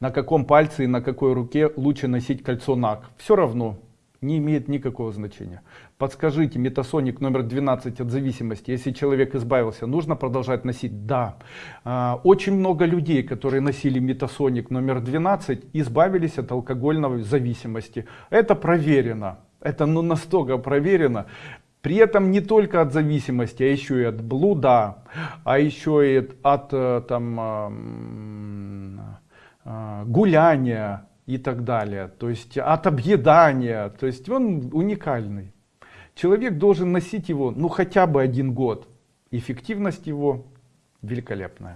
на каком пальце и на какой руке лучше носить кольцо НАК. Все равно не имеет никакого значения. Подскажите, метасоник номер 12 от зависимости, если человек избавился, нужно продолжать носить? Да. А, очень много людей, которые носили метасоник номер 12, избавились от алкогольной зависимости. Это проверено. Это ну, настолько проверено. При этом не только от зависимости, а еще и от блуда, а еще и от э, там, гуляния и так далее. То есть от объедания. То есть он уникальный. Человек должен носить его ну хотя бы один год. Эффективность его великолепная.